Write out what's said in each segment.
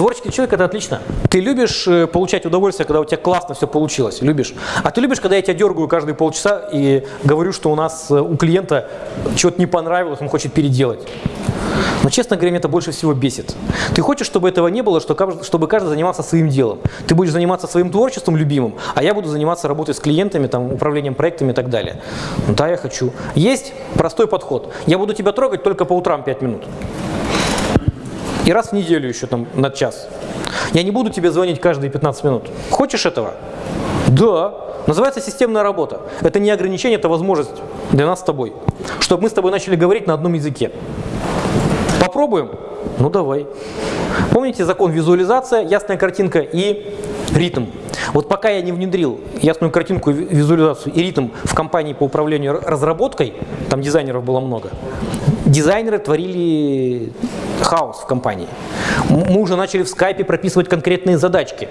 Творческий человек – это отлично. Ты любишь э, получать удовольствие, когда у тебя классно все получилось, любишь. А ты любишь, когда я тебя дергаю каждые полчаса и говорю, что у нас э, у клиента что-то не понравилось, он хочет переделать. Но, честно говоря, меня это больше всего бесит. Ты хочешь, чтобы этого не было, чтобы каждый занимался своим делом. Ты будешь заниматься своим творчеством любимым, а я буду заниматься работой с клиентами, там, управлением проектами и так далее. Ну, да, я хочу. Есть простой подход. Я буду тебя трогать только по утрам 5 минут. И раз в неделю еще там на час. Я не буду тебе звонить каждые 15 минут. Хочешь этого? Да. Называется системная работа. Это не ограничение, это возможность для нас с тобой. Чтобы мы с тобой начали говорить на одном языке. Попробуем? Ну давай. Помните закон визуализация, ясная картинка и ритм. Вот пока я не внедрил ясную картинку, визуализацию и ритм в компании по управлению разработкой, там дизайнеров было много, дизайнеры творили хаос в компании. Мы уже начали в скайпе прописывать конкретные задачки.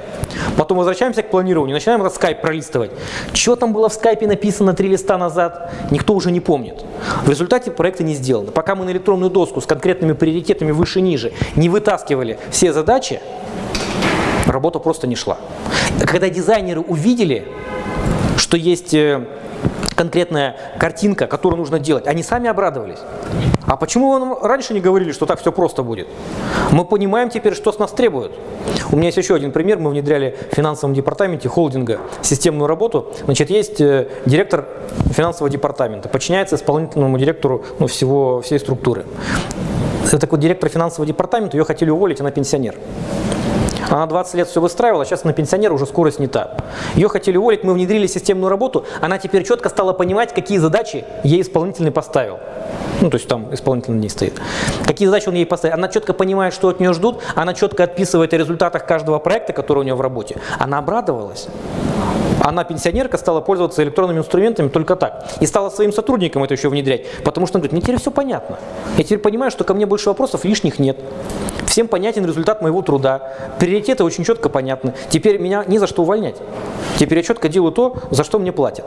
Потом возвращаемся к планированию, начинаем этот скайп пролистывать. Что там было в скайпе написано три листа назад, никто уже не помнит. В результате проекты не сделаны. Пока мы на электронную доску с конкретными приоритетами выше-ниже не вытаскивали все задачи, работа просто не шла. Когда дизайнеры увидели, что есть э, конкретная картинка, которую нужно делать, они сами обрадовались. А почему вы нам раньше не говорили, что так все просто будет? Мы понимаем теперь, что с нас требуют. У меня есть еще один пример. Мы внедряли в финансовом департаменте холдинга системную работу. Значит, есть э, директор финансового департамента, подчиняется исполнительному директору ну, всего, всей структуры. Это такой директор финансового департамента, ее хотели уволить, она пенсионер. Она 20 лет все выстраивала, сейчас на пенсионера уже скорость не та. Ее хотели уволить, мы внедрили системную работу, она теперь четко стала понимать, какие задачи ей исполнительный поставил. Ну, то есть там исполнительный не стоит. Какие задачи он ей поставил. Она четко понимает, что от нее ждут, она четко отписывает о результатах каждого проекта, который у нее в работе. Она обрадовалась. Она, пенсионерка, стала пользоваться электронными инструментами только так. И стала своим сотрудникам это еще внедрять. Потому что она говорит, мне теперь все понятно. Я теперь понимаю, что ко мне больше вопросов лишних нет. Всем понятен результат моего труда. Приоритеты очень четко понятны. Теперь меня ни за что увольнять. Теперь я четко делаю то, за что мне платят.